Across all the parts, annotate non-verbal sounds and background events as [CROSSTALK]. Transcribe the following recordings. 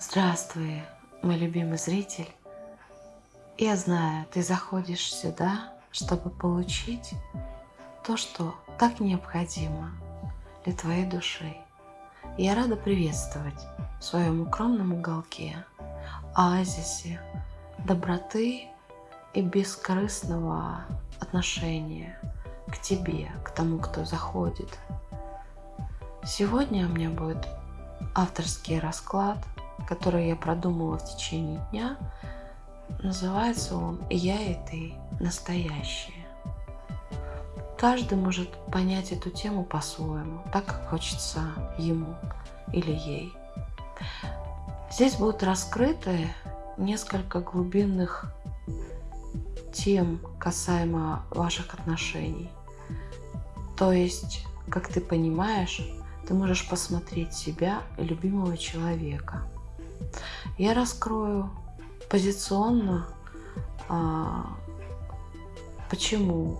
Здравствуй, мой любимый зритель. Я знаю, ты заходишь сюда, чтобы получить то, что так необходимо для твоей души. Я рада приветствовать в своем укромном уголке, оазисе доброты и бескорыстного отношения к тебе, к тому, кто заходит. Сегодня у меня будет авторский расклад – который я продумала в течение дня, называется он «Я и ты. Настоящее». Каждый может понять эту тему по-своему, так как хочется ему или ей. Здесь будут раскрыты несколько глубинных тем касаемо ваших отношений. То есть, как ты понимаешь, ты можешь посмотреть себя и любимого человека – я раскрою позиционно, а, почему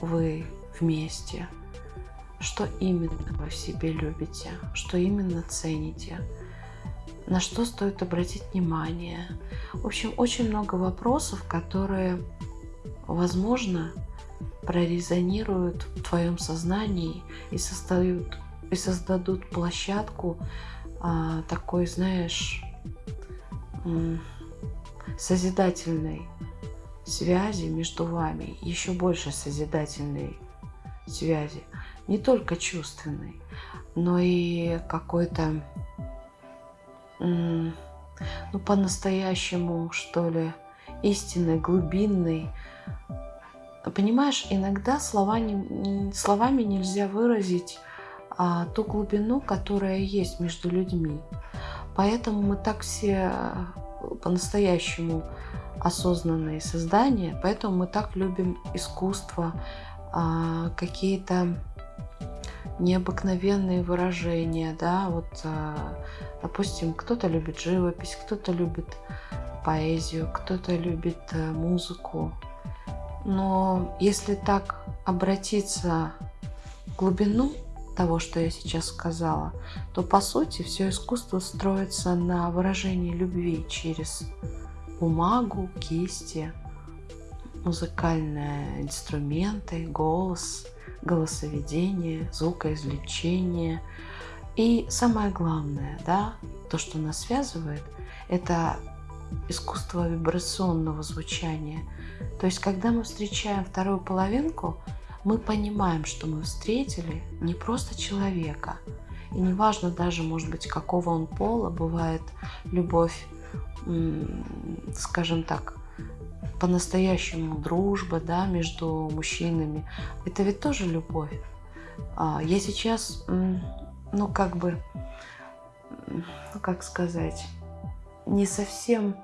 вы вместе, что именно вы в себе любите, что именно цените, на что стоит обратить внимание. В общем, очень много вопросов, которые, возможно, прорезонируют в твоем сознании и создают, и создадут площадку а, такой, знаешь, созидательной связи между вами, еще больше созидательной связи, не только чувственной, но и какой-то, ну, по-настоящему, что ли, истинной, глубинной. Понимаешь, иногда слова не, словами нельзя выразить а, ту глубину, которая есть между людьми. Поэтому мы так все э, по-настоящему осознанные создания, поэтому мы так любим искусство, а, какие-то необыкновенные выражения, да, вот, а, допустим, кто-то любит живопись, кто-то любит поэзию, кто-то любит э, музыку. Но если так обратиться в глубину того, что я сейчас сказала, то по сути все искусство строится на выражении любви через бумагу, кисти, музыкальные инструменты, голос, голосоведение, звукоизвлечение. И самое главное, да, то, что нас связывает, это искусство вибрационного звучания. То есть, когда мы встречаем вторую половинку – мы понимаем, что мы встретили не просто человека, и неважно даже, может быть, какого он пола, бывает любовь, скажем так, по-настоящему дружба да, между мужчинами. Это ведь тоже любовь. А, я сейчас, ну как бы, ну как сказать, не совсем,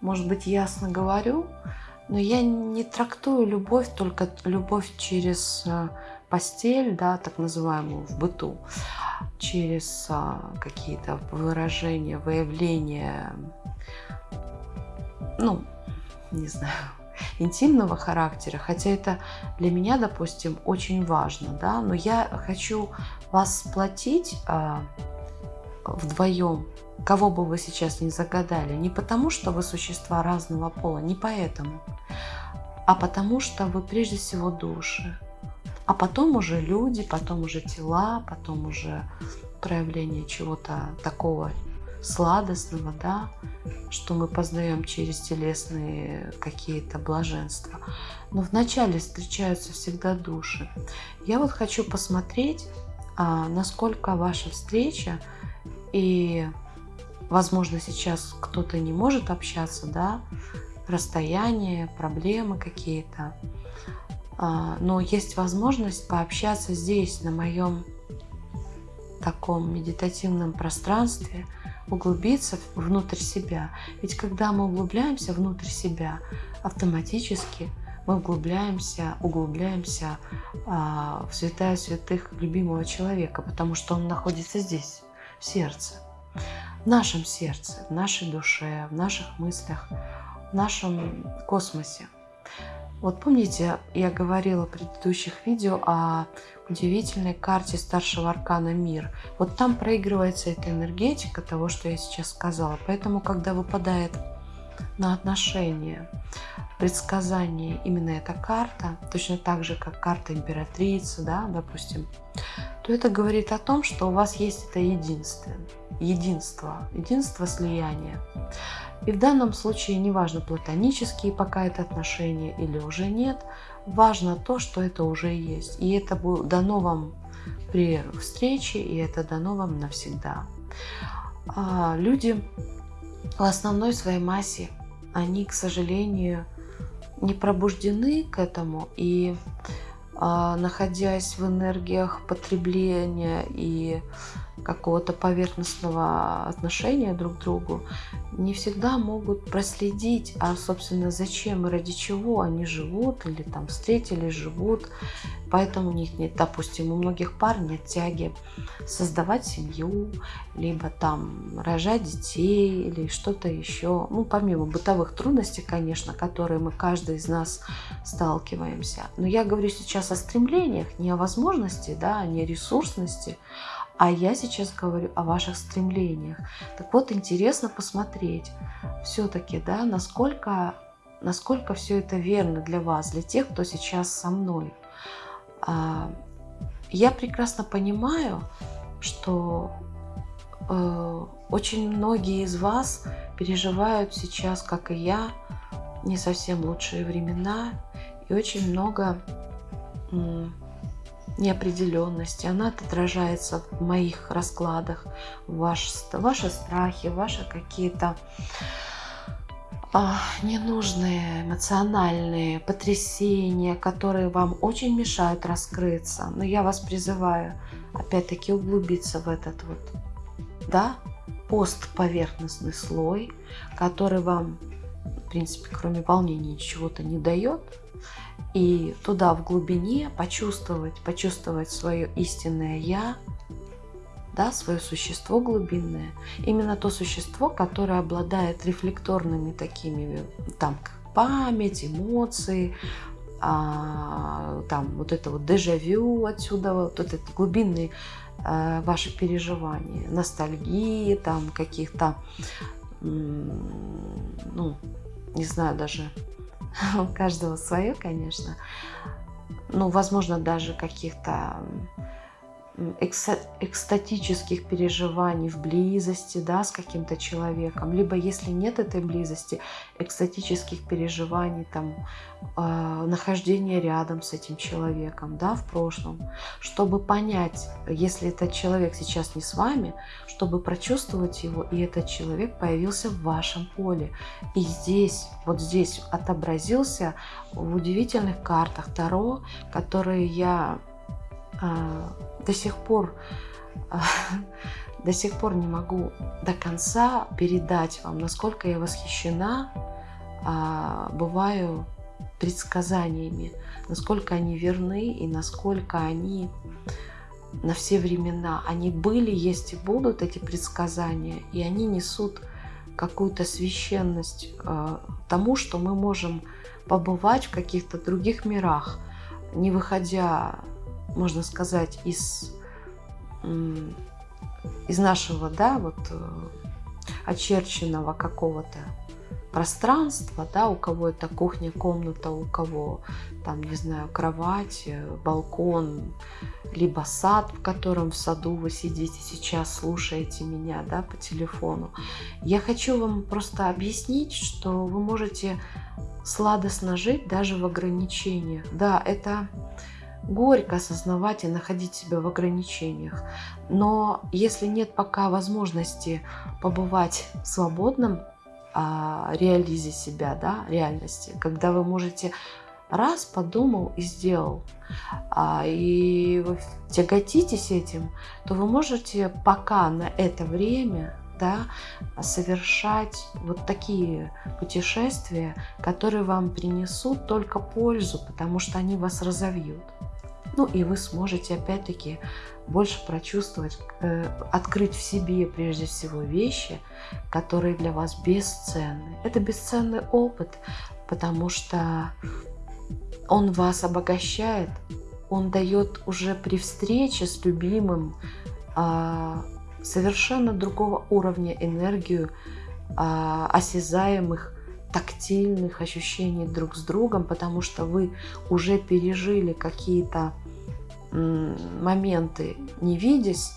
может быть, ясно говорю, но я не трактую любовь только любовь через э, постель, да, так называемую в быту, через а, какие-то выражения, выявления, ну, не знаю, [LAUGHS] интимного характера, хотя это для меня, допустим, очень важно, да, но я хочу вас сплотить а, вдвоем кого бы вы сейчас не загадали, не потому, что вы существа разного пола, не поэтому, а потому что вы прежде всего души, а потом уже люди, потом уже тела, потом уже проявление чего-то такого сладостного, да, что мы познаем через телесные какие-то блаженства. Но вначале встречаются всегда души. Я вот хочу посмотреть, а, насколько ваша встреча и Возможно, сейчас кто-то не может общаться, да, расстояние, проблемы какие-то. А, но есть возможность пообщаться здесь, на моем таком медитативном пространстве, углубиться внутрь себя. Ведь когда мы углубляемся внутрь себя, автоматически мы углубляемся, углубляемся а, в святая святых любимого человека, потому что он находится здесь, в сердце в нашем сердце, в нашей душе, в наших мыслях, в нашем космосе. Вот помните, я говорила в предыдущих видео о удивительной карте старшего аркана «Мир». Вот там проигрывается эта энергетика того, что я сейчас сказала. Поэтому, когда выпадает на отношения, предсказание именно эта карта, точно так же, как карта императрицы, да, допустим, то это говорит о том, что у вас есть это единство, единство, единство слияния. И в данном случае неважно, платонические пока это отношения или уже нет, важно то, что это уже есть. И это дано вам при встрече, и это дано вам навсегда. А люди в основной своей массе, они, к сожалению, не пробуждены к этому и находясь в энергиях потребления и какого-то поверхностного отношения друг к другу, не всегда могут проследить, а, собственно, зачем и ради чего они живут или там встретились, живут. Поэтому у них нет, допустим, у многих пар нет тяги создавать семью, либо там рожать детей или что-то еще. Ну, помимо бытовых трудностей, конечно, которые мы, каждый из нас сталкиваемся. Но я говорю сейчас о стремлениях, не о возможности, да, не о ресурсности, а я сейчас говорю о ваших стремлениях. Так вот, интересно посмотреть все-таки, да, насколько, насколько все это верно для вас, для тех, кто сейчас со мной. А, я прекрасно понимаю, что э, очень многие из вас переживают сейчас, как и я, не совсем лучшие времена, и очень много неопределенности, она отражается в моих раскладах, ваш, ваши страхи, ваши какие-то а, ненужные эмоциональные потрясения, которые вам очень мешают раскрыться. Но я вас призываю опять-таки углубиться в этот вот, да, постповерхностный слой, который вам, в принципе, кроме волнения, чего-то не дает, и туда в глубине почувствовать, почувствовать свое истинное «я», да, свое существо глубинное, именно то существо, которое обладает рефлекторными такими, там, как память, эмоции, а, там, вот это вот дежавю отсюда, вот этот глубинный а, ваши переживания, ностальгии, там, каких-то, ну, не знаю даже, [LAUGHS] у каждого свое, конечно. Ну, возможно, даже каких-то экстатических переживаний в близости да, с каким-то человеком, либо если нет этой близости, экстатических переживаний, там, э, нахождения рядом с этим человеком да, в прошлом, чтобы понять, если этот человек сейчас не с вами, чтобы прочувствовать его, и этот человек появился в вашем поле. И здесь, вот здесь отобразился в удивительных картах Таро, которые я до сих пор а, [LAUGHS] до сих пор не могу до конца передать вам, насколько я восхищена а, бываю предсказаниями, насколько они верны и насколько они на все времена. Они были, есть и будут, эти предсказания, и они несут какую-то священность тому, что мы можем побывать в каких-то других мирах, не выходя можно сказать, из, из нашего, да, вот э, очерченного какого-то пространства, да, у кого это кухня, комната, у кого там, не знаю, кровать, э, балкон, либо сад, в котором в саду вы сидите сейчас, слушаете меня, да, по телефону. Я хочу вам просто объяснить, что вы можете сладостно жить даже в ограничениях. Да, это горько осознавать и находить себя в ограничениях. Но если нет пока возможности побывать в свободном а, реализе себя, да, реальности, когда вы можете раз подумал и сделал, а, и вы тяготитесь этим, то вы можете пока на это время да, совершать вот такие путешествия, которые вам принесут только пользу, потому что они вас разовьют. Ну и вы сможете опять-таки больше прочувствовать, э, открыть в себе прежде всего вещи, которые для вас бесценны. Это бесценный опыт, потому что он вас обогащает, он дает уже при встрече с любимым а, совершенно другого уровня энергию, а, осязаемых, тактильных ощущений друг с другом, потому что вы уже пережили какие-то моменты, не видясь,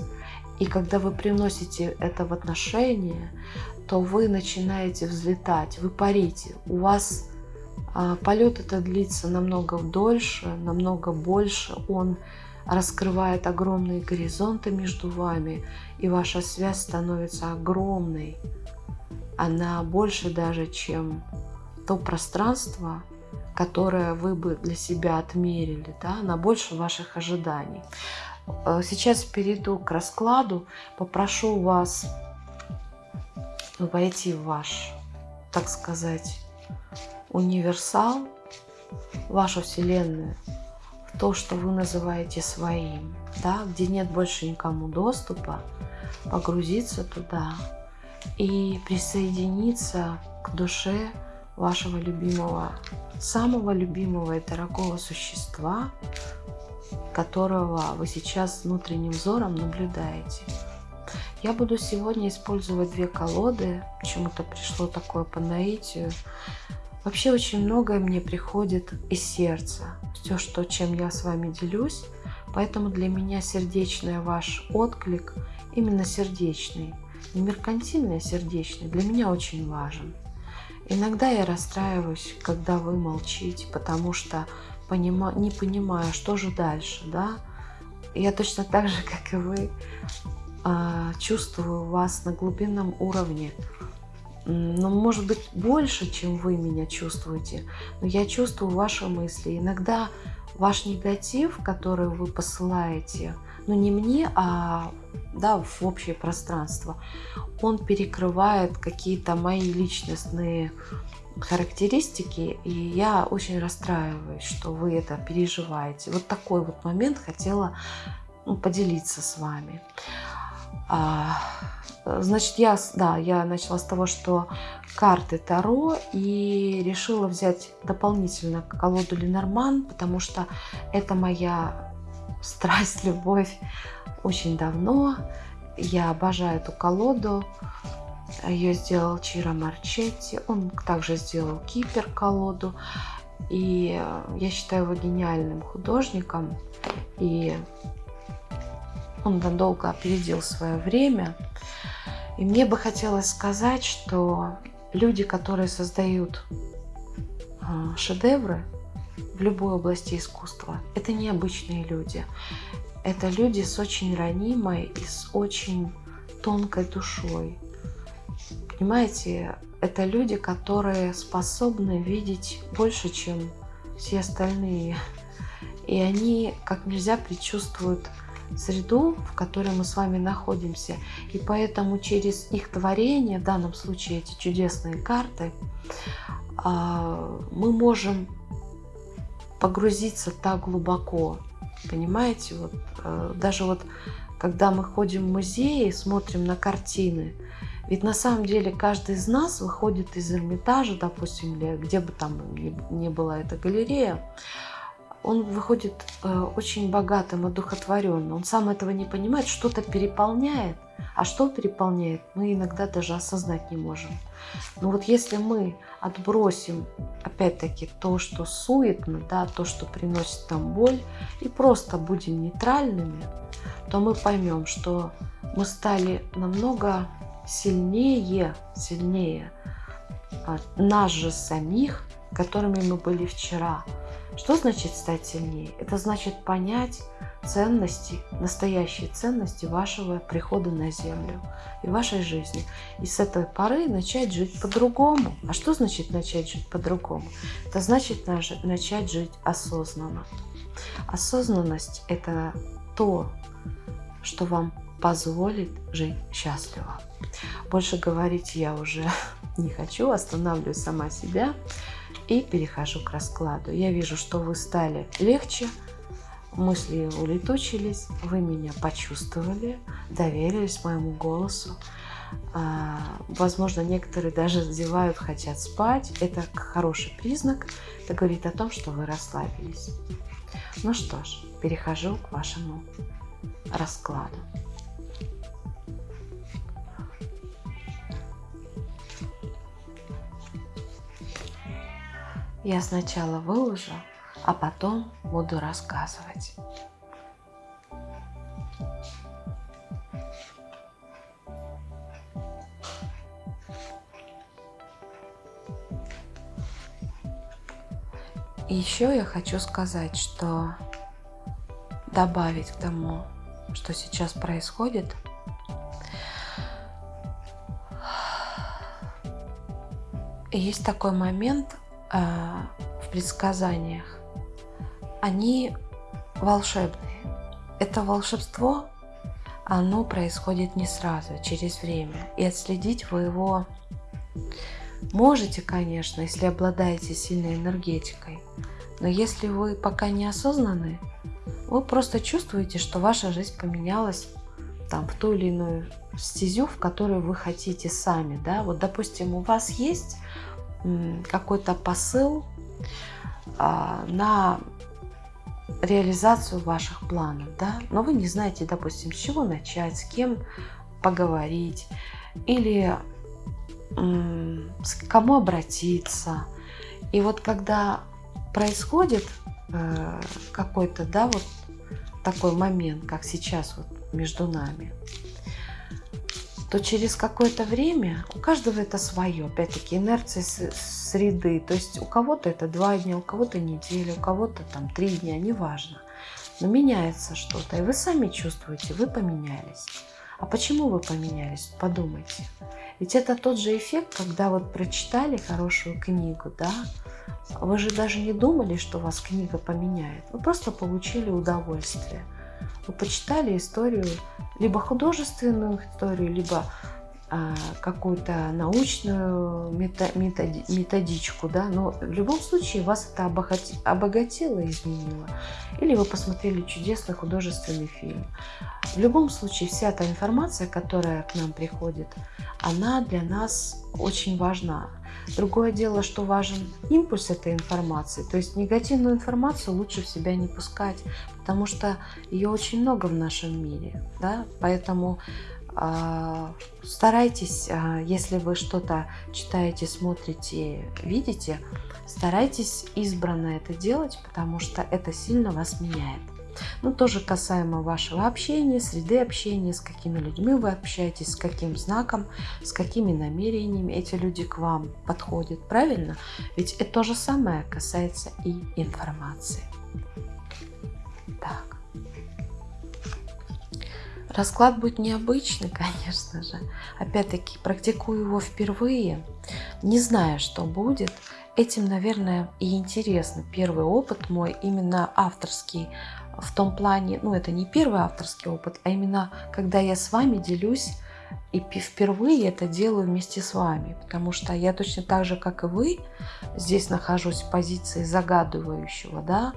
и когда вы приносите это в отношения, то вы начинаете взлетать, вы парите. У вас а, полет это длится намного дольше, намного больше. Он раскрывает огромные горизонты между вами, и ваша связь становится огромной. Она больше даже, чем то пространство, которое вы бы для себя отмерили, да, она больше ваших ожиданий. Э, сейчас перейду к раскладу. Попрошу вас войти в ваш, так сказать, универсал, вашу Вселенную, то, что вы называете своим, да, где нет больше никому доступа, погрузиться туда и присоединиться к душе вашего любимого, самого любимого и дорогого существа, которого вы сейчас внутренним взором наблюдаете. Я буду сегодня использовать две колоды. Почему-то пришло такое по наитию. Вообще очень многое мне приходит из сердца. Все, что, чем я с вами делюсь. Поэтому для меня сердечный ваш отклик, именно сердечный, не меркантильный, а сердечный, для меня очень важен. Иногда я расстраиваюсь, когда вы молчите, потому что понима, не понимаю, что же дальше, да. Я точно так же, [LAUGHS] как и вы, а, чувствую вас на глубинном уровне. Но, может быть, больше, чем вы меня чувствуете. Но я чувствую ваши мысли. Иногда ваш негатив, который вы посылаете, ну не мне, а да, в общее пространство, он перекрывает какие-то мои личностные характеристики, и я очень расстраиваюсь, что вы это переживаете. Вот такой вот момент хотела ну, поделиться с вами. А, значит, я, да, я начала с того, что карты Таро и решила взять дополнительно колоду Ленорман, потому что это моя страсть, [LAUGHS] любовь очень давно. Я обожаю эту колоду. Ее сделал Чиро Марчетти. Он также сделал Кипер колоду. И я считаю его гениальным художником. И он надолго опередил свое время. И мне бы хотелось сказать, что люди, которые создают а, шедевры в любой области искусства, это необычные люди. Это люди с очень ранимой и с очень тонкой душой. Понимаете, это люди, которые способны видеть больше, чем все остальные. И они как нельзя предчувствуют среду, в которой мы с вами находимся. И поэтому через их творение, в данном случае эти чудесные карты, а, мы можем погрузиться так глубоко. Понимаете, вот э, даже вот когда мы ходим в музеи, смотрим на картины, ведь на самом деле каждый из нас выходит из Эрмитажа, допустим, где бы там ни была эта галерея, он выходит э, очень богатым, одухотворенным. Он сам этого не понимает, что-то переполняет. А что переполняет, мы иногда даже осознать не можем. Но вот если мы отбросим, опять-таки, то, что суетно, да, то, что приносит нам боль, и просто будем нейтральными, то мы поймем, что мы стали намного сильнее, сильнее нас же самих, которыми мы были вчера. Что значит стать сильнее? Это значит понять ценности, настоящие ценности вашего прихода на Землю и вашей жизни. И с этой поры начать жить по-другому. А что значит начать жить по-другому? Это значит начать жить осознанно. Осознанность – это то, что вам позволит жить счастливо. Больше говорить я уже [LAUGHS] не хочу, останавливаю сама себя и перехожу к раскладу. Я вижу, что вы стали легче, мысли улетучились, вы меня почувствовали, доверились моему голосу. А, возможно, некоторые даже зевают, хотят спать. Это хороший признак. Это говорит о том, что вы расслабились. Ну что ж, перехожу к вашему раскладу. Я сначала выложу, а потом буду рассказывать. Еще я хочу сказать, что добавить к тому, что сейчас происходит, есть такой момент в предсказаниях. Они волшебные. Это волшебство, оно происходит не сразу, а через время. И отследить вы его Можете, конечно, если обладаете сильной энергетикой, но если вы пока не осознаны, вы просто чувствуете, что ваша жизнь поменялась там, в ту или иную стезю, в которую вы хотите сами. Да? Вот, допустим, у вас есть какой-то посыл а, на реализацию ваших планов, да? но вы не знаете, допустим, с чего начать, с кем поговорить, или к кому обратиться. И вот когда происходит э, какой-то, да, вот такой момент, как сейчас вот между нами, то через какое-то время у каждого это свое, опять-таки инерция среды, то есть у кого-то это два дня, у кого-то неделя, у кого-то там три дня, неважно. Но меняется что-то, и вы сами чувствуете, вы поменялись. А почему вы поменялись? Подумайте. Ведь это тот же эффект, когда вот прочитали хорошую книгу, да, вы же даже не думали, что вас книга поменяет. Вы просто получили удовольствие. Вы почитали историю, либо художественную историю, либо какую-то научную методичку, да, но в любом случае вас это обогатило, изменило. Или вы посмотрели чудесный художественный фильм. В любом случае вся та информация, которая к нам приходит, она для нас очень важна. Другое дело, что важен импульс этой информации. То есть негативную информацию лучше в себя не пускать, потому что ее очень много в нашем мире. Да? Поэтому а, старайтесь, а, если вы что-то читаете, смотрите, видите, старайтесь избранно это делать, потому что это сильно вас меняет. Ну, тоже касаемо вашего общения, среды общения, с какими людьми вы общаетесь, с каким знаком, с какими намерениями эти люди к вам подходят, правильно? Ведь это то же самое касается и информации. Так. Расклад будет необычный, [LAUGHS] конечно же. Опять-таки, практикую его впервые, не зная, что будет. Этим, наверное, и интересно. Первый опыт мой, именно авторский, в том плане, ну, это не первый авторский опыт, а именно, когда я с вами делюсь и впервые это делаю вместе с вами, потому что я точно так же, как и вы, здесь нахожусь в позиции загадывающего, да,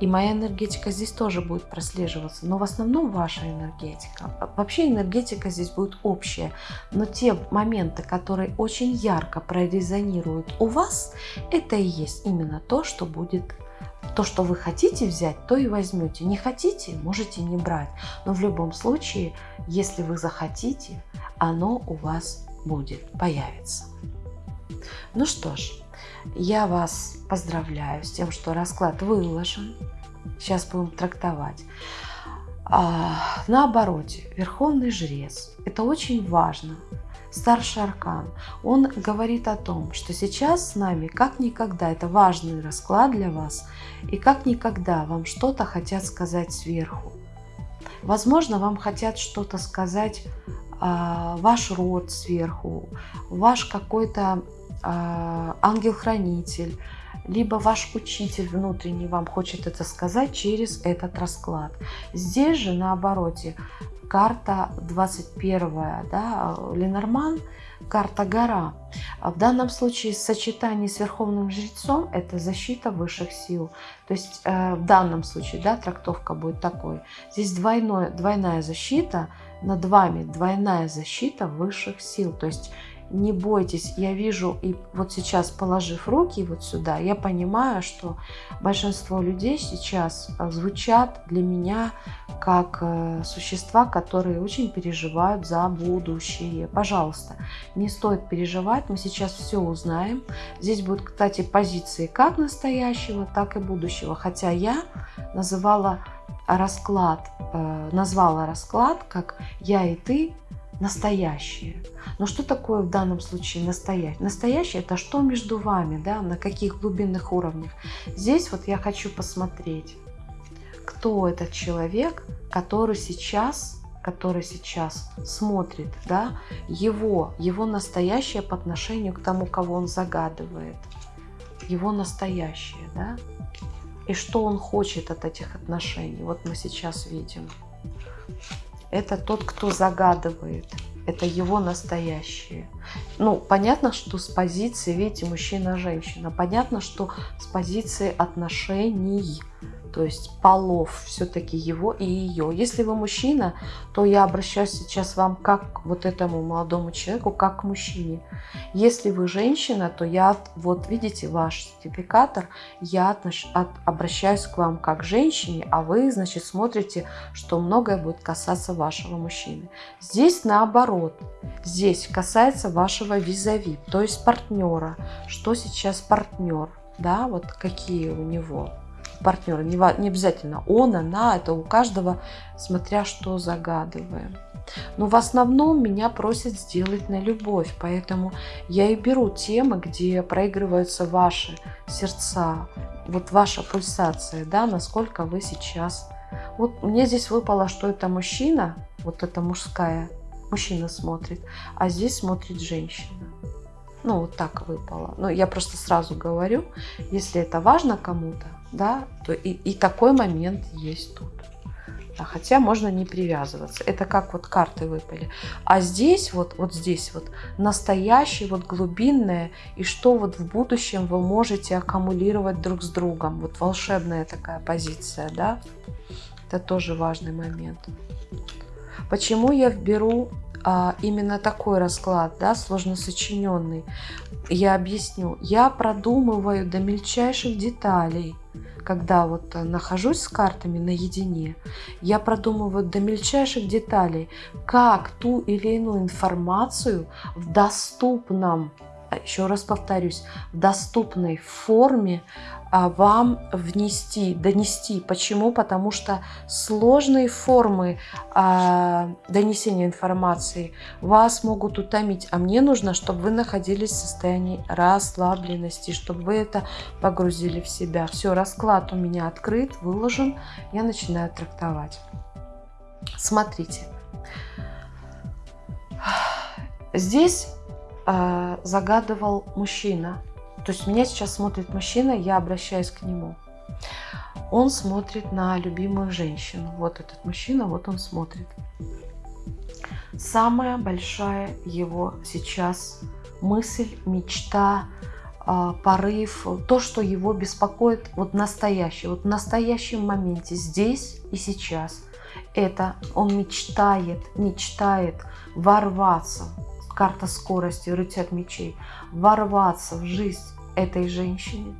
и моя энергетика здесь тоже будет прослеживаться, но в основном ваша энергетика. Вообще энергетика здесь будет общая, но те моменты, которые очень ярко прорезонируют у вас, это и есть именно то, что будет то, что вы хотите взять, то и возьмете. Не хотите, можете не брать. Но в любом случае, если вы захотите, оно у вас будет, появится. Ну что ж, я вас поздравляю с тем, что расклад выложен. Сейчас будем трактовать. А, на обороте, Верховный Жрец. Это очень важно старший аркан, он говорит о том, что сейчас с нами как никогда, это важный расклад для вас, и как никогда вам что-то хотят сказать сверху. Возможно, вам хотят что-то сказать э, ваш род сверху, ваш какой-то э, ангел-хранитель, либо ваш учитель внутренний вам хочет это сказать через этот расклад. Здесь же наоборот карта 21, да, Ленорман, карта гора. В данном случае сочетание с Верховным Жрецом – это защита высших сил. То есть э, в данном случае да, трактовка будет такой. Здесь двойное, двойная защита, над вами двойная защита высших сил. То есть не бойтесь, я вижу, и вот сейчас положив руки вот сюда, я понимаю, что большинство людей сейчас э, звучат для меня как э, существа, которые очень переживают за будущее. Пожалуйста, не стоит переживать, мы сейчас все узнаем. Здесь будут, кстати, позиции как настоящего, так и будущего, хотя я называла расклад, э, назвала расклад как «я и ты настоящее. Но что такое в данном случае настоящее? Настоящее – это что между вами, да, на каких глубинных уровнях. Здесь вот я хочу посмотреть, кто этот человек, который сейчас который сейчас смотрит, да, его, его настоящее по отношению к тому, кого он загадывает, его настоящее, да, и что он хочет от этих отношений. Вот мы сейчас видим это тот, кто загадывает. Это его настоящее. Ну, понятно, что с позиции, видите, мужчина-женщина. Понятно, что с позиции отношений то есть полов все-таки его и ее. Если вы мужчина, то я обращаюсь сейчас вам как вот этому молодому человеку, как к мужчине. Если вы женщина, то я, вот видите, ваш сертификатор, я отнош, от, обращаюсь к вам как к женщине, а вы, значит, смотрите, что многое будет касаться вашего мужчины. Здесь наоборот, здесь касается вашего визави, то есть партнера. Что сейчас партнер, да, вот какие у него партнера. Не, не обязательно он, она, это у каждого, смотря что загадываем. Но в основном меня просят сделать на любовь, поэтому я и беру темы, где проигрываются ваши сердца, вот ваша пульсация, да, насколько вы сейчас. Вот мне здесь выпало, что это мужчина, вот это мужская, мужчина смотрит, а здесь смотрит женщина. Ну, вот так выпало. Но я просто сразу говорю, если это важно кому-то, да, то и, и такой момент есть тут. Да, хотя можно не привязываться. Это как вот карты выпали. А здесь вот, вот здесь вот настоящее, вот глубинное, и что вот в будущем вы можете аккумулировать друг с другом. Вот волшебная такая позиция, да. Это тоже важный момент. Почему я беру а, именно такой расклад, да, сложно сочиненный? Я объясню. Я продумываю до мельчайших деталей когда вот э, нахожусь с картами наедине, я продумываю до мельчайших деталей, как ту или иную информацию в доступном, а, еще раз повторюсь, в доступной форме вам внести, донести. Почему? Потому что сложные формы а, донесения информации вас могут утомить, а мне нужно, чтобы вы находились в состоянии расслабленности, чтобы вы это погрузили в себя. Все, расклад у меня открыт, выложен, я начинаю трактовать. Смотрите. Здесь э, загадывал мужчина то есть меня сейчас смотрит мужчина, я обращаюсь к нему. Он смотрит на любимую женщину. Вот этот мужчина, вот он смотрит. Самая большая его сейчас мысль, мечта, а, порыв, то, что его беспокоит вот настоящее, вот в настоящем моменте, здесь и сейчас. Это он мечтает, мечтает ворваться карта скорости, рыцарь мечей, ворваться в жизнь этой женщины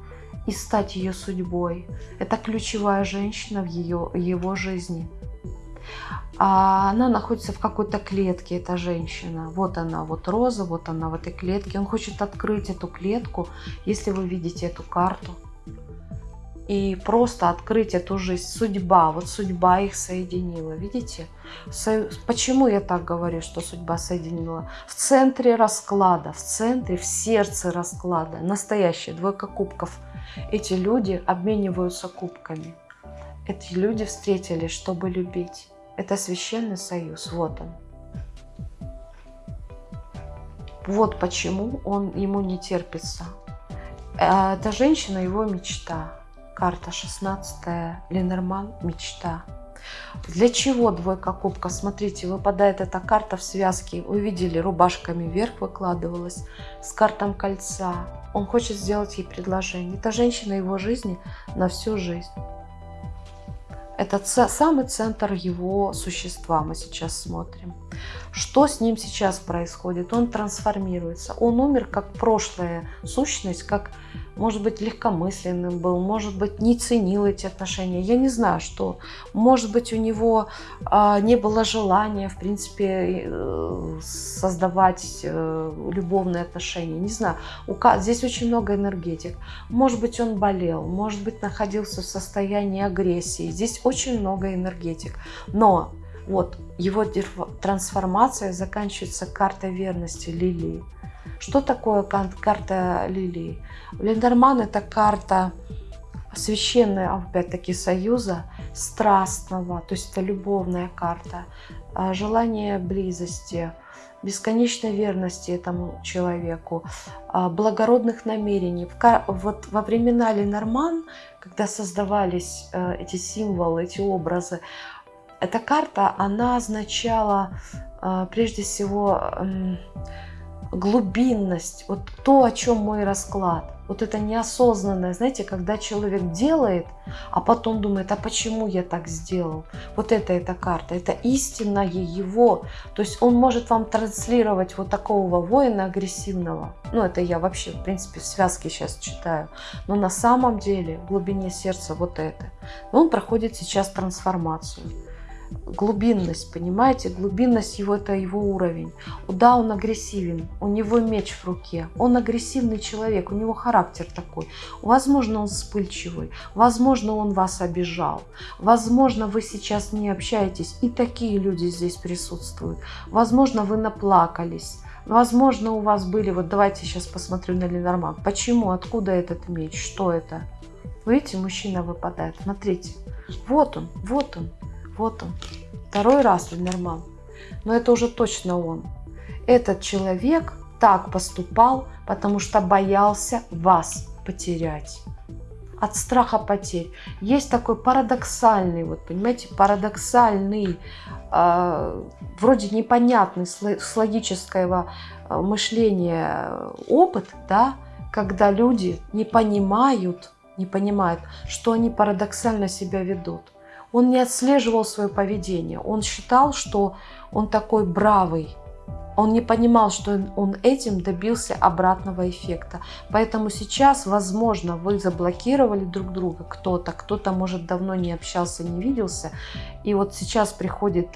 и стать ее судьбой. Это ключевая женщина в ее, его жизни. А она находится в какой-то клетке, эта женщина. Вот она, вот Роза, вот она в этой клетке. Он хочет открыть эту клетку, если вы видите эту карту и просто открыть эту жизнь. Судьба, вот судьба их соединила, видите? Со... Почему я так говорю, что судьба соединила? В центре расклада, в центре, в сердце расклада, настоящая двойка кубков. Эти люди обмениваются кубками. Эти люди встретились, чтобы любить. Это священный союз, вот он. Вот почему он ему не терпится. А эта женщина его мечта карта 16 Ленорман «Мечта». Для чего двойка кубков? Смотрите, выпадает эта карта в связке. Вы видели, рубашками вверх выкладывалась с картом кольца. Он хочет сделать ей предложение. Это женщина его жизни на всю жизнь. Это самый центр его существа мы сейчас смотрим. Что с ним сейчас происходит? Он трансформируется. Он умер как прошлая сущность, как, может быть, легкомысленным был, может быть, не ценил эти отношения. Я не знаю, что. Может быть, у него а, не было желания, в принципе, э, создавать э, любовные отношения. Не знаю. У, здесь очень много энергетик. Может быть, он болел, может быть, находился в состоянии агрессии. Здесь очень много энергетик. Но вот его трансформация заканчивается картой верности лилии. Что такое карта лилии? Лендерман это карта священная, опять-таки, союза, страстного, то есть это любовная карта, а, желание близости, бесконечной верности этому человеку, а, благородных намерений. Вот во времена Ленорман, когда создавались э, эти символы, эти образы, эта карта, она означала а, прежде всего глубинность, вот то, о чем мой расклад. Вот это неосознанное, знаете, когда человек делает, а потом думает, а почему я так сделал? Вот это эта карта, это истинное его. То есть он может вам транслировать вот такого воина агрессивного. Ну, это я вообще, в принципе, в связке сейчас читаю. Но на самом деле в глубине сердца вот это. Он проходит сейчас трансформацию глубинность, понимаете? Глубинность его – это его уровень. Да, он агрессивен, у него меч в руке, он агрессивный человек, у него характер такой. Возможно, он вспыльчивый, возможно, он вас обижал, возможно, вы сейчас не общаетесь, и такие люди здесь присутствуют. Возможно, вы наплакались, Возможно, у вас были, вот давайте сейчас посмотрю на Ленорман. Почему, откуда этот меч, что это? Видите, мужчина выпадает, смотрите. Вот он, вот он. Вот он. Второй раз Линерман. Но это уже точно он. Этот человек так поступал, потому что боялся вас потерять. От страха потерь. Есть такой парадоксальный, вот понимаете, парадоксальный, э, вроде непонятный с логического э, мышления опыт, да, когда люди не понимают, не понимают, что они парадоксально себя ведут. Он не отслеживал свое поведение. Он считал, что он такой бравый. Он не понимал, что он этим добился обратного эффекта. Поэтому сейчас, возможно, вы заблокировали друг друга кто-то, кто-то, может, давно не общался, не виделся. И вот сейчас приходит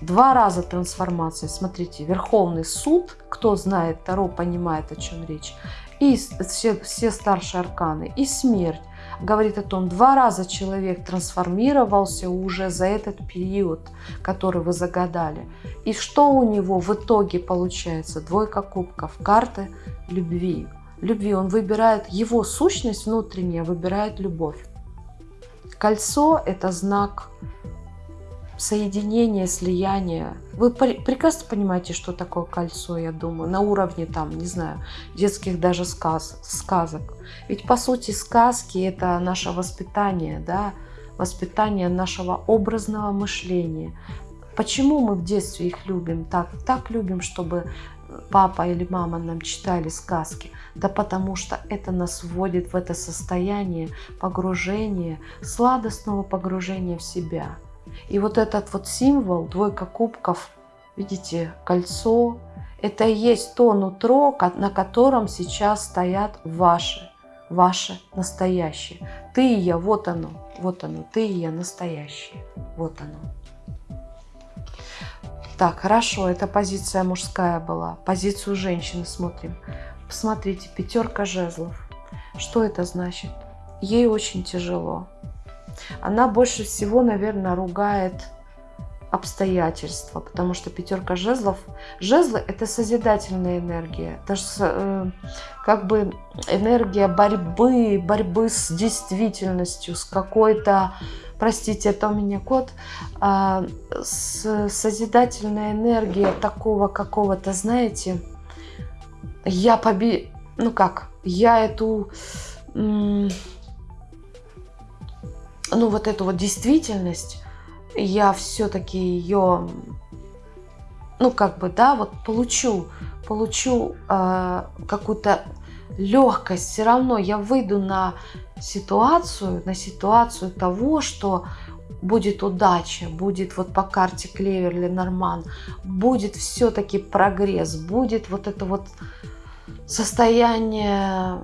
два раза трансформация. Смотрите, Верховный суд, кто знает Таро, понимает, о чем речь. И все, все старшие арканы, и смерть говорит о том, два раза человек трансформировался уже за этот период, который вы загадали. И что у него в итоге получается? Двойка кубков, карты любви. Любви. Он выбирает, его сущность внутренняя выбирает любовь. Кольцо – это знак соединение, слияние. Вы прекрасно понимаете, что такое кольцо, я думаю, на уровне там, не знаю, детских даже сказ, сказок. Ведь по сути сказки это наше воспитание, да, воспитание нашего образного мышления. Почему мы в детстве их любим так? Так любим, чтобы папа или мама нам читали сказки? Да потому что это нас вводит в это состояние погружения, сладостного погружения в себя. И вот этот вот символ, двойка кубков, видите, кольцо, это и есть то нутро, на котором сейчас стоят ваши, ваши настоящие. Ты и я, вот оно, вот оно, ты и я настоящие, вот оно. Так, хорошо, это позиция мужская была. Позицию женщины смотрим. Посмотрите, пятерка жезлов. Что это значит? Ей очень тяжело. Она больше всего, наверное, ругает обстоятельства, потому что пятерка жезлов, жезлы это созидательная энергия, даже э, как бы энергия борьбы, борьбы с действительностью, с какой-то, простите, это у меня кот, э, с созидательная энергия такого какого-то, знаете, я поби, ну как, я эту ну, вот эту вот действительность я все-таки ее, ну как бы, да, вот получу, получу э, какую-то легкость, все равно я выйду на ситуацию, на ситуацию того, что будет удача, будет вот по карте Клеверли Норман, будет все-таки прогресс, будет вот это вот состояние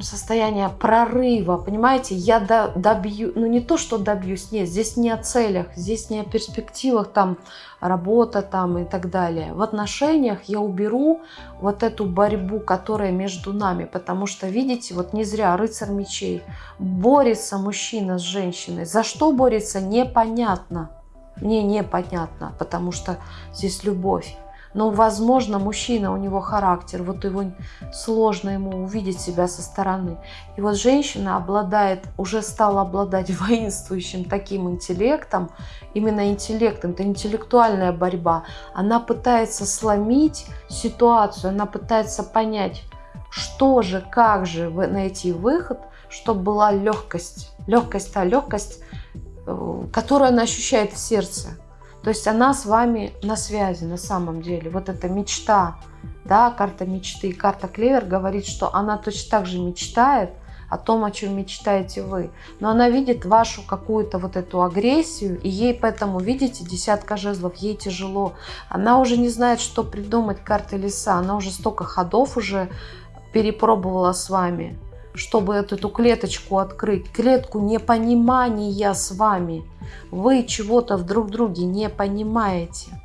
состояние прорыва, понимаете, я добью, ну не то, что добьюсь, нет, здесь не о целях, здесь не о перспективах, там, работа там и так далее. В отношениях я уберу вот эту борьбу, которая между нами, потому что, видите, вот не зря рыцарь мечей, борется мужчина с женщиной, за что борется, непонятно, мне непонятно, потому что здесь любовь. Но, возможно, мужчина, у него характер, вот его сложно ему увидеть себя со стороны. И вот женщина обладает, уже стала обладать [LAUGHS] воинствующим таким интеллектом, именно интеллектом, это интеллектуальная борьба. Она пытается сломить ситуацию, она пытается понять, что же, как же найти выход, чтобы была легкость. Легкость, та легкость, э, которую она ощущает в сердце. То есть она с вами на связи на самом деле. Вот эта мечта, да, карта мечты. Карта Клевер говорит, что она точно так же мечтает о том, о чем мечтаете вы. Но она видит вашу какую-то вот эту агрессию, и ей поэтому, видите, десятка жезлов, ей тяжело. Она уже не знает, что придумать карты леса. Она уже столько ходов уже перепробовала с вами, чтобы эту, клеточку открыть. Клетку непонимания с вами. Вы чего-то в друг друге не понимаете.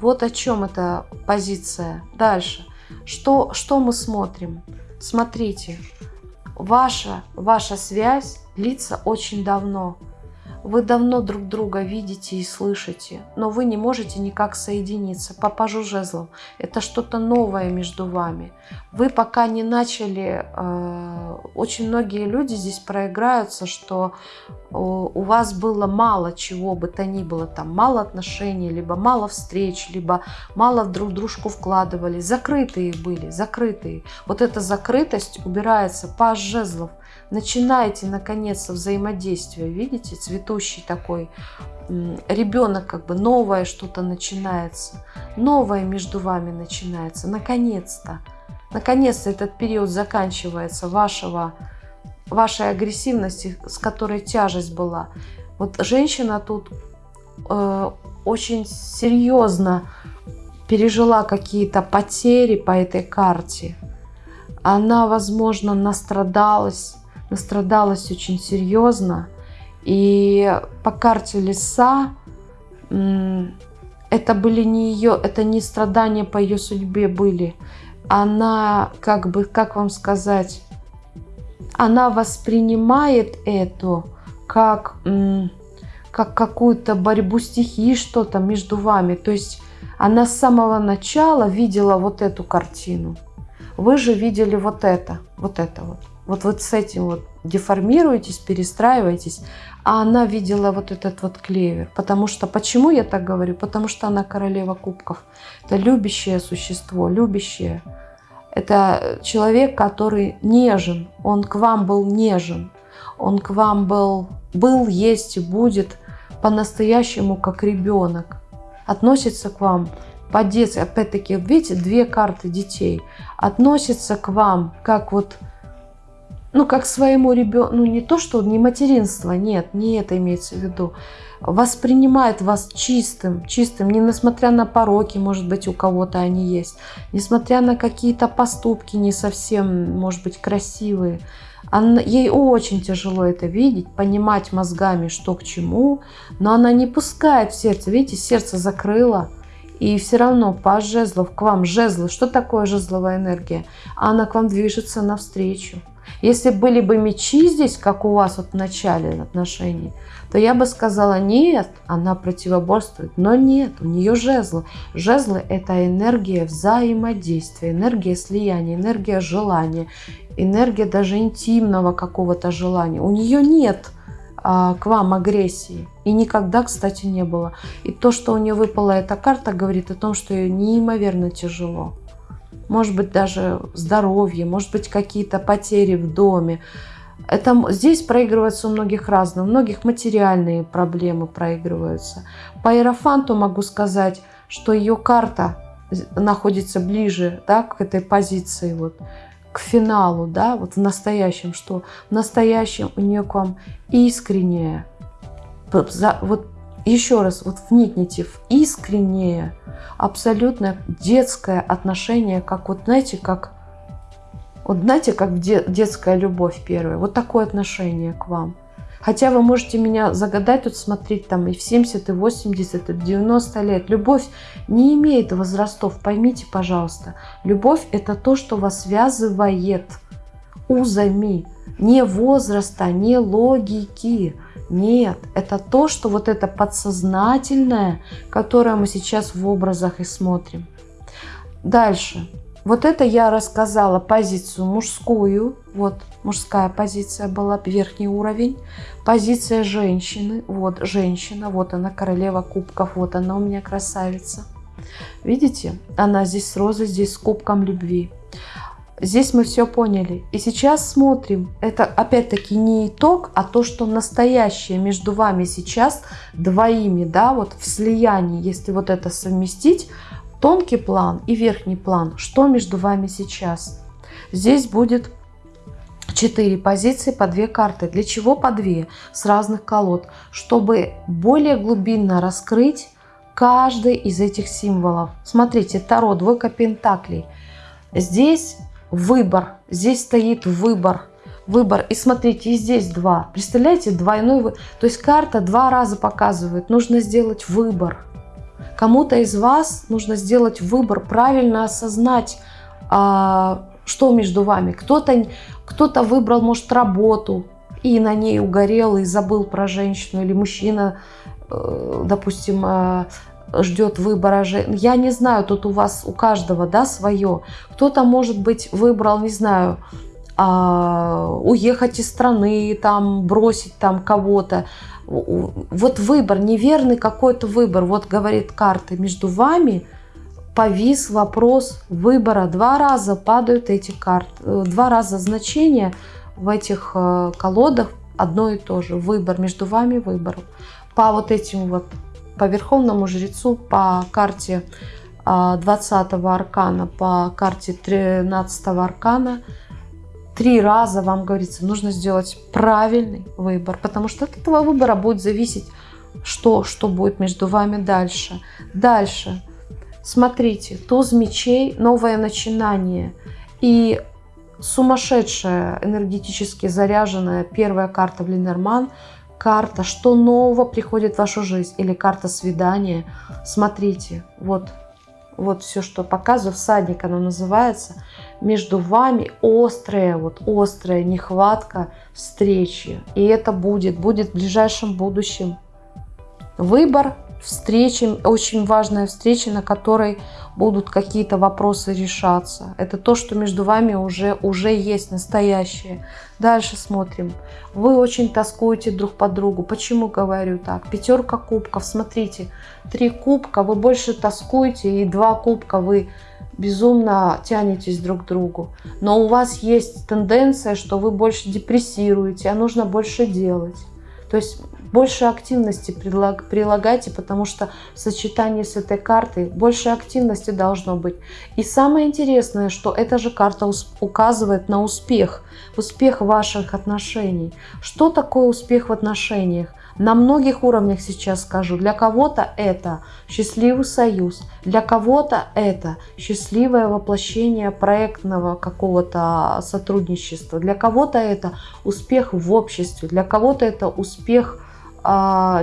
Вот о чем эта позиция. Дальше. Что, что мы смотрим? Смотрите, ваша, ваша связь длится очень давно. Вы давно друг друга видите и слышите, но вы не можете никак соединиться. Папажу жезлом. Это что-то новое между вами. Вы пока не начали... Э, очень многие люди здесь проиграются, что у вас было мало чего бы то ни было. Там мало отношений, либо мало встреч, либо мало друг дружку вкладывали. Закрытые были, закрытые. Вот эта закрытость убирается. Паж жезлов – начинаете наконец-то взаимодействие, видите, цветущий такой ребенок, как бы новое что-то начинается, новое между вами начинается, наконец-то. Наконец-то этот период заканчивается вашего, вашей агрессивности, с которой тяжесть была. Вот женщина тут э, очень серьезно пережила какие-то потери по этой карте. Она, возможно, настрадалась настрадалась очень серьезно. И по карте леса это были не ее, это не страдания по ее судьбе были. Она, как бы, как вам сказать, она воспринимает это как, как какую-то борьбу стихии, что-то между вами. То есть она с самого начала видела вот эту картину. Вы же видели вот это, вот это вот. Вот, вот с этим вот деформируетесь, перестраиваетесь, а она видела вот этот вот клевер. Потому что, почему я так говорю? Потому что она королева кубков. Это любящее существо, любящее. Это человек, который нежен, он к вам был нежен, он к вам был, был, есть и будет по-настоящему как ребенок. Относится к вам по-детски, опять-таки, видите, две карты детей. Относится к вам как вот ну, как своему ребенку, ну, не то, что не материнство, нет, не это имеется в виду, воспринимает вас чистым, чистым, не несмотря на пороки, может быть, у кого-то они есть, несмотря на какие-то поступки не совсем, может быть, красивые. Она, ей очень тяжело это видеть, понимать мозгами, что к чему, но она не пускает в сердце, видите, сердце закрыло, и все равно по жезлов к вам, жезлы, что такое жезловая энергия? Она к вам движется навстречу. Если были бы мечи здесь, как у вас вот в начале отношений, то я бы сказала, нет, она противоборствует. Но нет, у нее жезлы. Жезлы – это энергия взаимодействия, энергия слияния, энергия желания, энергия даже интимного какого-то желания. У нее нет а, к вам агрессии. И никогда, кстати, не было. И то, что у нее выпала эта карта, говорит о том, что ей неимоверно тяжело может быть даже здоровье, может быть какие-то потери в доме. Это, здесь проигрывается у многих разные, у многих материальные проблемы проигрываются. По Иерофанту могу сказать, что ее карта находится ближе да, к этой позиции, вот, к финалу, да, вот в настоящем, что в настоящем у нее к вам искреннее, вот еще раз, вот вникните в искреннее, абсолютно детское отношение, как вот, знаете, как вот знаете, как детская любовь первая, вот такое отношение к вам. Хотя вы можете меня загадать тут смотреть там и в 70, и 80, и в 90 лет. Любовь не имеет возрастов, поймите, пожалуйста. Любовь – это то, что вас связывает узами. Не возраста, не логики. Нет, это то, что вот это подсознательное, которое мы сейчас в образах и смотрим. Дальше. Вот это я рассказала позицию мужскую, вот мужская позиция была, верхний уровень. Позиция женщины, вот женщина, вот она, королева кубков, вот она у меня красавица. Видите, она здесь с розой, здесь с кубком любви. Здесь мы все поняли. И сейчас смотрим. Это опять-таки не итог, а то, что настоящее между вами сейчас двоими, да, вот в слиянии, если вот это совместить, тонкий план и верхний план, что между вами сейчас. Здесь будет 4 позиции по 2 карты. Для чего по 2? С разных колод. Чтобы более глубинно раскрыть каждый из этих символов. Смотрите, Таро, двойка пентаклей. Здесь выбор, здесь стоит выбор. Выбор. И смотрите, и здесь два. Представляете, двойной выбор. То есть карта два раза показывает. Нужно сделать выбор. Кому-то из вас нужно сделать выбор, правильно осознать, а, что между вами. Кто-то кто, -то, выбрал, может, работу и на ней угорел и забыл про женщину, или мужчина, э, допустим, э, ждет выбора. Я не знаю, тут у вас, у каждого, да, свое. Кто-то, может быть, выбрал, не знаю, а, уехать из страны, там, бросить там кого-то вот выбор, неверный какой-то выбор, вот говорит карты, между вами повис вопрос выбора. Два раза падают эти карты, э, два раза значение в этих э, колодах одно и то же. Выбор, между вами выбор. По вот этим вот, по Верховному Жрецу, по карте 20 э, аркана, по карте 13 аркана – три раза вам говорится, нужно сделать правильный выбор, потому что от этого выбора будет зависеть, что, что будет между вами дальше. Дальше. Смотрите, туз мечей, новое начинание. И сумасшедшая, энергетически заряженная первая карта в Ленорман, карта, что нового приходит в вашу жизнь, или карта свидания. Смотрите, вот, вот все, что показываю, всадник оно называется – между вами острая, вот острая нехватка встречи. И это будет, будет в ближайшем будущем. Выбор, встречи, очень важная встреча, на которой будут какие-то вопросы решаться. Это то, что между вами уже, уже есть настоящее. Дальше смотрим. Вы очень тоскуете друг по другу. Почему говорю так? Пятерка кубков. Смотрите, три кубка, вы больше тоскуете, и два кубка вы безумно тянетесь друг к другу. Но у вас есть тенденция, что вы больше депрессируете, а нужно больше делать. То есть больше активности прилагайте, потому что в сочетании с этой картой больше активности должно быть. И самое интересное, что эта же карта указывает на успех, успех ваших отношений. Что такое успех в отношениях? на многих уровнях сейчас скажу. Для кого-то это счастливый союз, для кого-то это счастливое воплощение проектного какого-то сотрудничества, для кого-то это успех в обществе, для кого-то это успех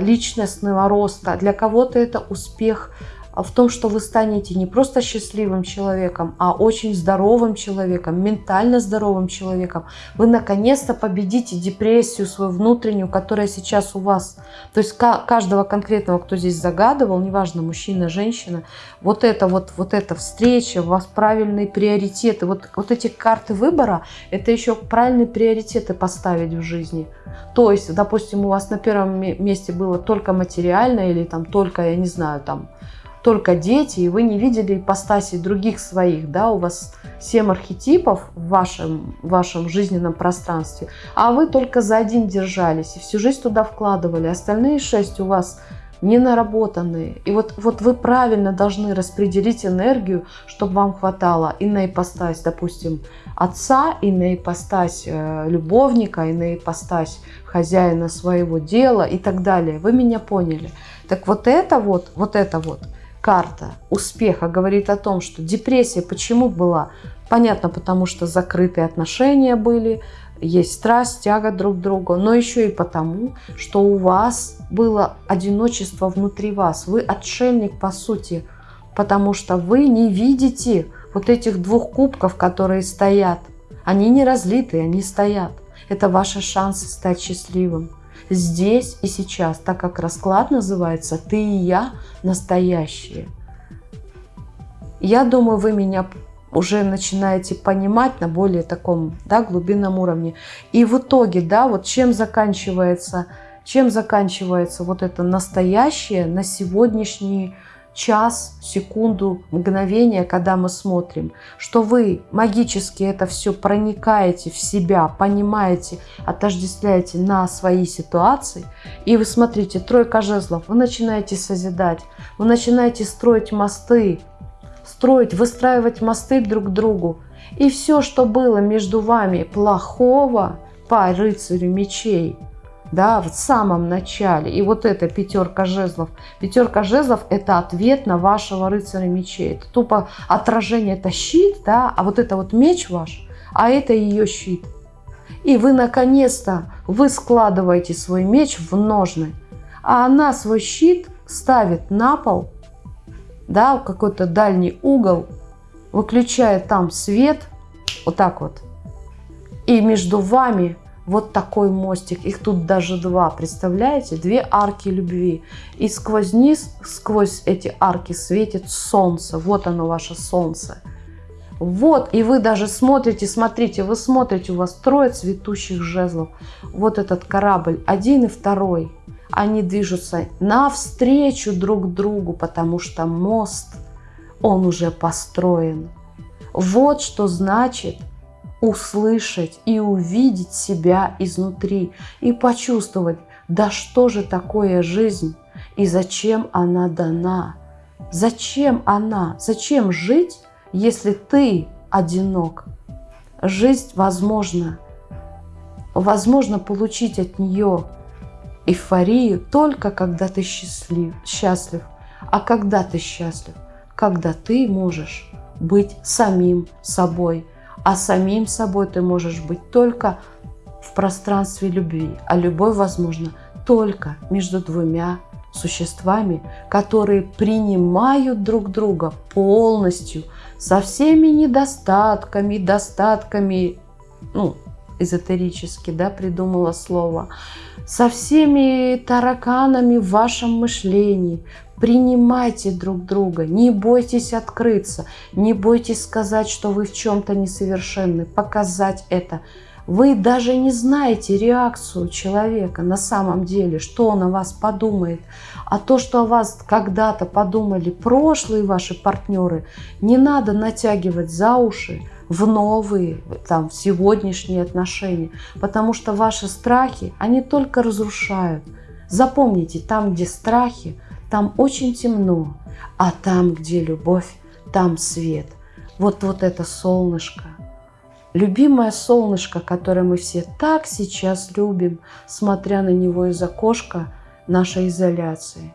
личностного роста, для кого-то это успех в том, что вы станете не просто счастливым человеком, а очень здоровым человеком, ментально здоровым человеком. Вы наконец-то победите депрессию свою внутреннюю, которая сейчас у вас. То есть каждого конкретного, кто здесь загадывал, неважно, мужчина, женщина, вот это вот, вот эта встреча, у вас правильные приоритеты. Вот, вот эти карты выбора, это еще правильные приоритеты поставить в жизни. То есть, допустим, у вас на первом месте было только материальное или там только, я не знаю, там только дети, и вы не видели ипостаси других своих, да, у вас семь архетипов в вашем, в вашем жизненном пространстве, а вы только за один держались и всю жизнь туда вкладывали, остальные шесть у вас не наработанные. И вот, вот вы правильно должны распределить энергию, чтобы вам хватало и на ипостась, допустим, отца, и на ипостась э, любовника, и на ипостась хозяина своего дела и так далее. Вы меня поняли. Так вот это вот, вот это вот карта успеха говорит о том, что депрессия почему была? Понятно, потому что закрытые отношения были, есть страсть, тяга друг к другу, но еще и потому, что у вас было одиночество внутри вас. Вы отшельник по сути, потому что вы не видите вот этих двух кубков, которые стоят. Они не разлиты, они стоят. Это ваши шансы стать счастливым. Здесь и сейчас, так как расклад называется «Ты и я настоящие». Я думаю, вы меня уже начинаете понимать на более таком да, глубинном уровне. И в итоге, да, вот чем заканчивается, чем заканчивается вот это настоящее на сегодняшний час, секунду, мгновение, когда мы смотрим, что вы магически это все проникаете в себя, понимаете, отождествляете на свои ситуации, и вы смотрите, тройка жезлов, вы начинаете созидать, вы начинаете строить мосты, строить, выстраивать мосты друг к другу. И все, что было между вами плохого по рыцарю мечей, да, в самом начале, и вот эта пятерка жезлов. Пятерка жезлов – это ответ на вашего рыцаря мечей. Это тупо отражение, это щит, да, а вот это вот меч ваш, а это ее щит. И вы наконец-то, вы складываете свой меч в ножны, а она свой щит ставит на пол да, в какой-то дальний угол, выключая там свет, вот так вот, и между вами вот такой мостик, их тут даже два, представляете, две арки любви, и сквозь низ, сквозь эти арки светит солнце, вот оно ваше солнце. Вот, и вы даже смотрите, смотрите, вы смотрите, у вас трое цветущих жезлов. Вот этот корабль, один и второй они движутся навстречу друг другу, потому что мост, он уже построен. Вот что значит услышать и увидеть себя изнутри и почувствовать, да что же такое жизнь и зачем она дана. Зачем она? Зачем жить, если ты одинок? Жизнь возможно. Возможно получить от нее эйфорию только когда ты счастлив, счастлив. А когда ты счастлив? Когда ты можешь быть самим собой. А самим собой ты можешь быть только в пространстве любви. А любовь возможна только между двумя существами, которые принимают друг друга полностью, со всеми недостатками, достатками, ну, эзотерически, да, придумала слово, со всеми тараканами в вашем мышлении. Принимайте друг друга, не бойтесь открыться, не бойтесь сказать, что вы в чем-то несовершенны, показать это. Вы даже не знаете реакцию человека на самом деле, что он о вас подумает. А то, что о вас когда-то подумали прошлые ваши партнеры, не надо натягивать за уши, в новые, там, в сегодняшние отношения. Потому что ваши страхи, они только разрушают. Запомните, там, где страхи, там очень темно, а там, где любовь, там свет. Вот, вот это солнышко. Любимое солнышко, которое мы все так сейчас любим, смотря на него из окошка нашей изоляции.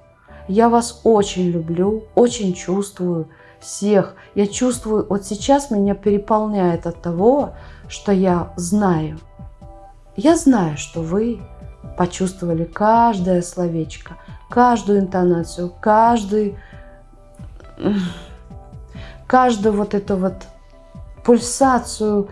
Я вас очень люблю, очень чувствую, всех. Я чувствую, вот сейчас меня переполняет от того, что я знаю. Я знаю, что вы почувствовали каждое словечко, каждую интонацию, каждый, каждую вот эту вот пульсацию,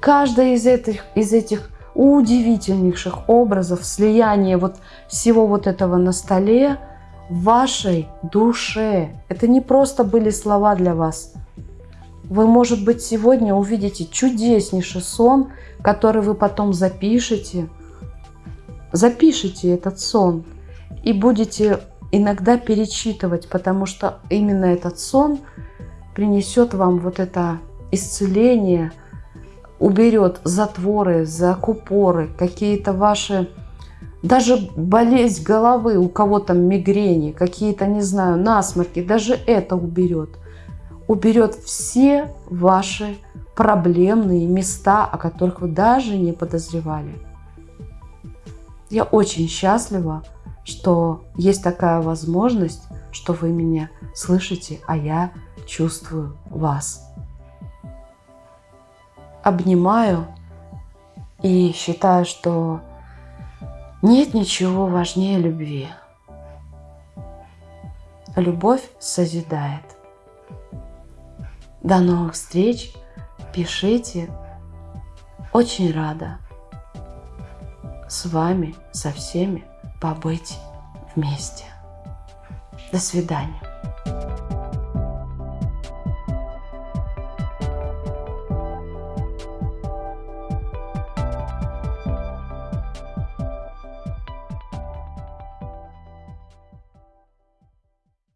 каждая из этих, из этих удивительнейших образов, слияние вот всего вот этого на столе – в вашей душе. Это не просто были слова для вас. Вы, может быть, сегодня увидите чудеснейший сон, который вы потом запишете. Запишите этот сон и будете иногда перечитывать, потому что именно этот сон принесет вам вот это исцеление, уберет затворы, закупоры, какие-то ваши, даже болезнь головы, у кого там мигрени, какие-то, не знаю, насморки, даже это уберет. Уберет все ваши проблемные места, о которых вы даже не подозревали. Я очень счастлива, что есть такая возможность, что вы меня слышите, а я чувствую вас. Обнимаю и считаю, что нет ничего важнее любви. Любовь созидает. До новых встреч. Пишите. Очень рада с вами, со всеми побыть вместе. До свидания.